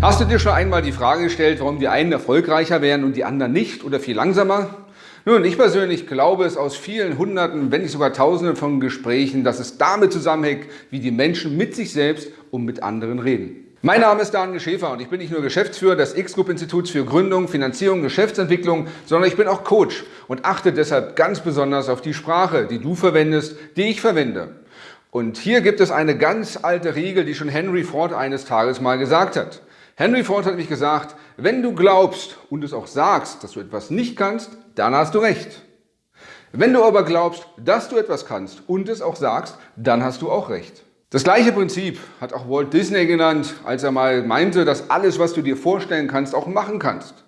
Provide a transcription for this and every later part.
Hast du dir schon einmal die Frage gestellt, warum die einen erfolgreicher wären und die anderen nicht oder viel langsamer? Nun, ich persönlich glaube es aus vielen Hunderten, wenn nicht sogar Tausenden von Gesprächen, dass es damit zusammenhängt, wie die Menschen mit sich selbst und mit anderen reden. Mein Name ist Daniel Schäfer und ich bin nicht nur Geschäftsführer des X-Group-Instituts für Gründung, Finanzierung, Geschäftsentwicklung, sondern ich bin auch Coach und achte deshalb ganz besonders auf die Sprache, die du verwendest, die ich verwende. Und hier gibt es eine ganz alte Regel, die schon Henry Ford eines Tages mal gesagt hat. Henry Ford hat nämlich gesagt, wenn du glaubst und es auch sagst, dass du etwas nicht kannst, dann hast du recht. Wenn du aber glaubst, dass du etwas kannst und es auch sagst, dann hast du auch recht. Das gleiche Prinzip hat auch Walt Disney genannt, als er mal meinte, dass alles, was du dir vorstellen kannst, auch machen kannst.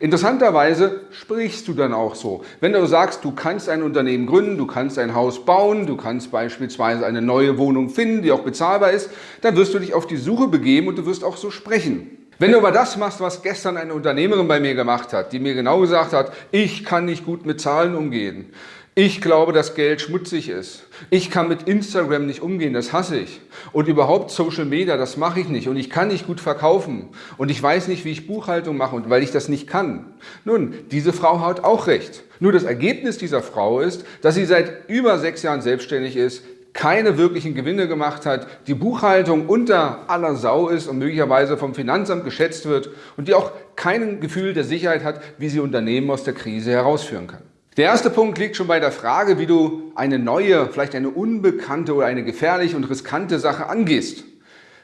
Interessanterweise sprichst du dann auch so. Wenn du sagst, du kannst ein Unternehmen gründen, du kannst ein Haus bauen, du kannst beispielsweise eine neue Wohnung finden, die auch bezahlbar ist, dann wirst du dich auf die Suche begeben und du wirst auch so sprechen. Wenn du aber das machst, was gestern eine Unternehmerin bei mir gemacht hat, die mir genau gesagt hat, ich kann nicht gut mit Zahlen umgehen, ich glaube, dass Geld schmutzig ist. Ich kann mit Instagram nicht umgehen, das hasse ich. Und überhaupt Social Media, das mache ich nicht. Und ich kann nicht gut verkaufen. Und ich weiß nicht, wie ich Buchhaltung mache, weil ich das nicht kann. Nun, diese Frau hat auch recht. Nur das Ergebnis dieser Frau ist, dass sie seit über sechs Jahren selbstständig ist, keine wirklichen Gewinne gemacht hat, die Buchhaltung unter aller Sau ist und möglicherweise vom Finanzamt geschätzt wird und die auch kein Gefühl der Sicherheit hat, wie sie Unternehmen aus der Krise herausführen kann. Der erste Punkt liegt schon bei der Frage, wie du eine neue, vielleicht eine unbekannte oder eine gefährliche und riskante Sache angehst.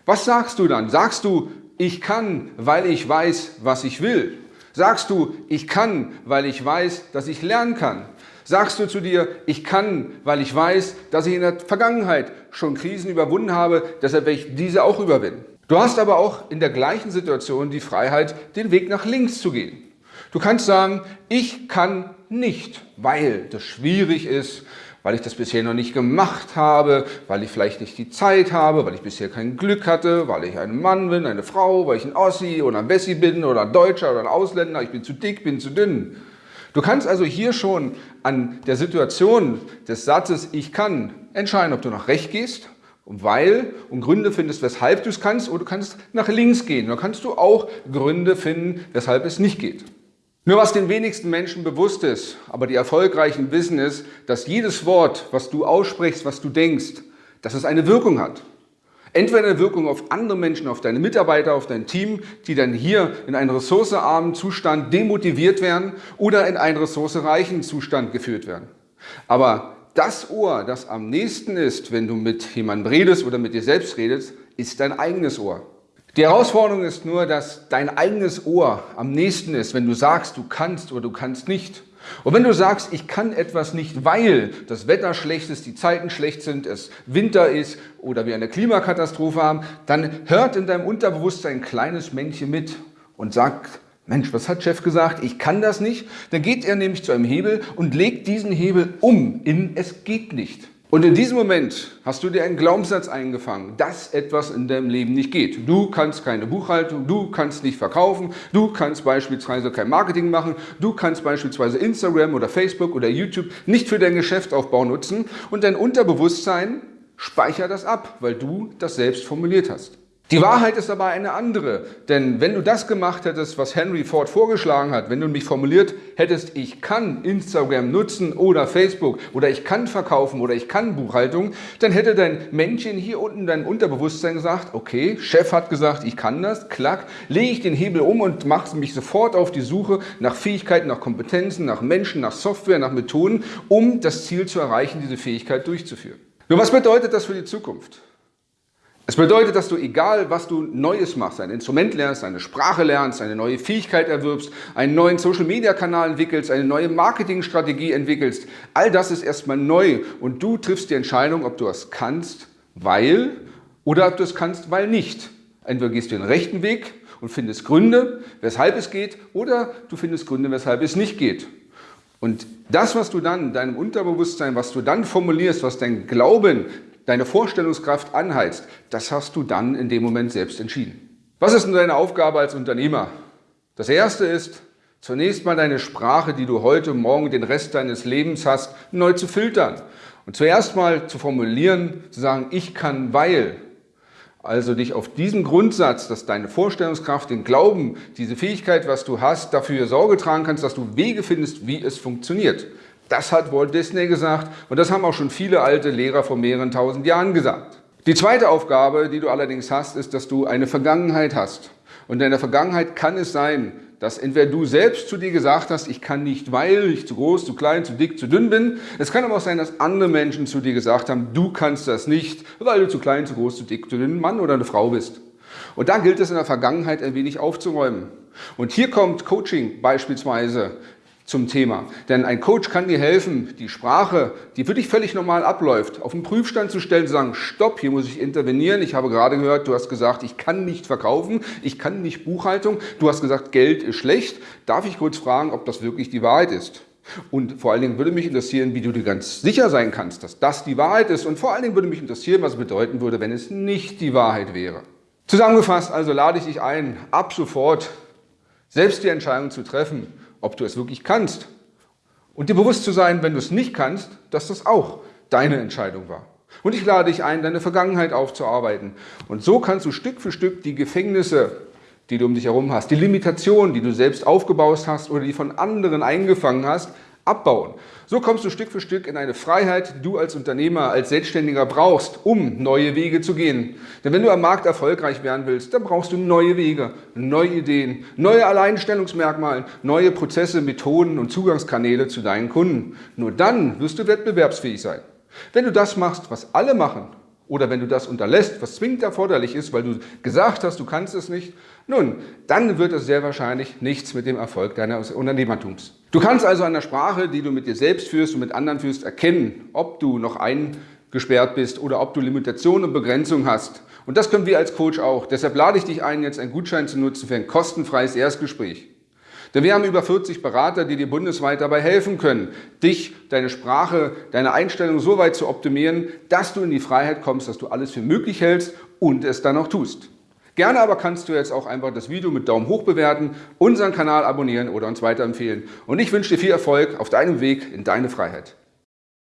Was sagst du dann? Sagst du, ich kann, weil ich weiß, was ich will? Sagst du, ich kann, weil ich weiß, dass ich lernen kann? Sagst du zu dir, ich kann, weil ich weiß, dass ich in der Vergangenheit schon Krisen überwunden habe, deshalb werde ich diese auch überwinden? Du hast aber auch in der gleichen Situation die Freiheit, den Weg nach links zu gehen. Du kannst sagen, ich kann nicht, weil das schwierig ist, weil ich das bisher noch nicht gemacht habe, weil ich vielleicht nicht die Zeit habe, weil ich bisher kein Glück hatte, weil ich ein Mann bin, eine Frau, weil ich ein Ossi oder ein Bessi bin oder ein Deutscher oder ein Ausländer, ich bin zu dick, bin zu dünn. Du kannst also hier schon an der Situation des Satzes Ich kann entscheiden, ob du nach rechts gehst, weil und Gründe findest, weshalb du es kannst, oder du kannst nach links gehen. Da kannst du auch Gründe finden, weshalb es nicht geht. Nur was den wenigsten Menschen bewusst ist, aber die Erfolgreichen wissen ist, dass jedes Wort, was du aussprichst, was du denkst, dass es eine Wirkung hat. Entweder eine Wirkung auf andere Menschen, auf deine Mitarbeiter, auf dein Team, die dann hier in einen ressourcearmen Zustand demotiviert werden oder in einen ressourcereichen Zustand geführt werden. Aber das Ohr, das am nächsten ist, wenn du mit jemandem redest oder mit dir selbst redest, ist dein eigenes Ohr. Die Herausforderung ist nur, dass dein eigenes Ohr am nächsten ist, wenn du sagst, du kannst oder du kannst nicht. Und wenn du sagst, ich kann etwas nicht, weil das Wetter schlecht ist, die Zeiten schlecht sind, es Winter ist oder wir eine Klimakatastrophe haben, dann hört in deinem Unterbewusstsein ein kleines Männchen mit und sagt, Mensch, was hat Chef gesagt? Ich kann das nicht. Dann geht er nämlich zu einem Hebel und legt diesen Hebel um in es geht nicht. Und in diesem Moment hast du dir einen Glaubenssatz eingefangen, dass etwas in deinem Leben nicht geht. Du kannst keine Buchhaltung, du kannst nicht verkaufen, du kannst beispielsweise kein Marketing machen, du kannst beispielsweise Instagram oder Facebook oder YouTube nicht für deinen Geschäftsaufbau nutzen und dein Unterbewusstsein speichert das ab, weil du das selbst formuliert hast. Die Wahrheit ist aber eine andere, denn wenn du das gemacht hättest, was Henry Ford vorgeschlagen hat, wenn du mich formuliert hättest, ich kann Instagram nutzen oder Facebook oder ich kann verkaufen oder ich kann Buchhaltung, dann hätte dein Männchen hier unten, dein Unterbewusstsein gesagt, okay, Chef hat gesagt, ich kann das, klack, lege ich den Hebel um und mache mich sofort auf die Suche nach Fähigkeiten, nach Kompetenzen, nach Menschen, nach Software, nach Methoden, um das Ziel zu erreichen, diese Fähigkeit durchzuführen. Nur was bedeutet das für die Zukunft? Es bedeutet, dass du, egal was du Neues machst, ein Instrument lernst, eine Sprache lernst, eine neue Fähigkeit erwirbst, einen neuen Social-Media-Kanal entwickelst, eine neue Marketingstrategie entwickelst, all das ist erstmal neu und du triffst die Entscheidung, ob du es kannst, weil oder ob du es kannst, weil nicht. Entweder gehst du den rechten Weg und findest Gründe, weshalb es geht, oder du findest Gründe, weshalb es nicht geht. Und das, was du dann, deinem Unterbewusstsein, was du dann formulierst, was dein Glauben, deine Vorstellungskraft anheizt, das hast du dann in dem Moment selbst entschieden. Was ist denn deine Aufgabe als Unternehmer? Das erste ist, zunächst mal deine Sprache, die du heute, morgen, den Rest deines Lebens hast, neu zu filtern. Und zuerst mal zu formulieren, zu sagen, ich kann, weil. Also dich auf diesen Grundsatz, dass deine Vorstellungskraft, den Glauben, diese Fähigkeit, was du hast, dafür Sorge tragen kannst, dass du Wege findest, wie es funktioniert. Das hat Walt Disney gesagt und das haben auch schon viele alte Lehrer vor mehreren tausend Jahren gesagt. Die zweite Aufgabe, die du allerdings hast, ist, dass du eine Vergangenheit hast. Und in der Vergangenheit kann es sein, dass entweder du selbst zu dir gesagt hast, ich kann nicht, weil ich zu groß, zu klein, zu dick, zu dünn bin. Es kann aber auch sein, dass andere Menschen zu dir gesagt haben, du kannst das nicht, weil du zu klein, zu groß, zu dick, zu dünn, Mann oder eine Frau bist. Und da gilt es in der Vergangenheit ein wenig aufzuräumen. Und hier kommt Coaching beispielsweise zum Thema. Denn ein Coach kann dir helfen, die Sprache, die für dich völlig normal abläuft, auf den Prüfstand zu stellen, zu sagen, stopp, hier muss ich intervenieren. Ich habe gerade gehört, du hast gesagt, ich kann nicht verkaufen, ich kann nicht Buchhaltung. Du hast gesagt, Geld ist schlecht. Darf ich kurz fragen, ob das wirklich die Wahrheit ist? Und vor allen Dingen würde mich interessieren, wie du dir ganz sicher sein kannst, dass das die Wahrheit ist. Und vor allen Dingen würde mich interessieren, was es bedeuten würde, wenn es nicht die Wahrheit wäre. Zusammengefasst also lade ich dich ein, ab sofort selbst die Entscheidung zu treffen, ob du es wirklich kannst. Und dir bewusst zu sein, wenn du es nicht kannst, dass das auch deine Entscheidung war. Und ich lade dich ein, deine Vergangenheit aufzuarbeiten. Und so kannst du Stück für Stück die Gefängnisse, die du um dich herum hast, die Limitationen, die du selbst aufgebaut hast oder die von anderen eingefangen hast, abbauen. So kommst du Stück für Stück in eine Freiheit, die du als Unternehmer, als Selbstständiger brauchst, um neue Wege zu gehen. Denn wenn du am Markt erfolgreich werden willst, dann brauchst du neue Wege, neue Ideen, neue Alleinstellungsmerkmale, neue Prozesse, Methoden und Zugangskanäle zu deinen Kunden. Nur dann wirst du wettbewerbsfähig sein. Wenn du das machst, was alle machen, oder wenn du das unterlässt, was zwingend erforderlich ist, weil du gesagt hast, du kannst es nicht, nun, dann wird es sehr wahrscheinlich nichts mit dem Erfolg deines Unternehmertums. Du kannst also an der Sprache, die du mit dir selbst führst und mit anderen führst, erkennen, ob du noch eingesperrt bist oder ob du Limitationen und Begrenzungen hast. Und das können wir als Coach auch. Deshalb lade ich dich ein, jetzt einen Gutschein zu nutzen für ein kostenfreies Erstgespräch. Denn wir haben über 40 Berater, die dir bundesweit dabei helfen können, dich, deine Sprache, deine Einstellung so weit zu optimieren, dass du in die Freiheit kommst, dass du alles für möglich hältst und es dann auch tust. Gerne aber kannst du jetzt auch einfach das Video mit Daumen hoch bewerten, unseren Kanal abonnieren oder uns weiterempfehlen. Und ich wünsche dir viel Erfolg auf deinem Weg in deine Freiheit.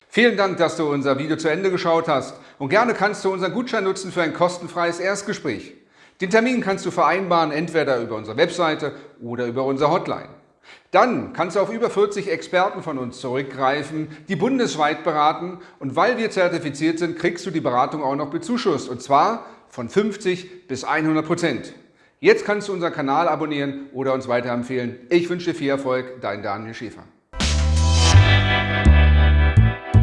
Vielen Dank, dass du unser Video zu Ende geschaut hast und gerne kannst du unseren Gutschein nutzen für ein kostenfreies Erstgespräch. Den Termin kannst du vereinbaren, entweder über unsere Webseite oder über unsere Hotline. Dann kannst du auf über 40 Experten von uns zurückgreifen, die bundesweit beraten und weil wir zertifiziert sind, kriegst du die Beratung auch noch bezuschusst und zwar von 50 bis 100 Prozent. Jetzt kannst du unseren Kanal abonnieren oder uns weiterempfehlen. Ich wünsche dir viel Erfolg, dein Daniel Schäfer.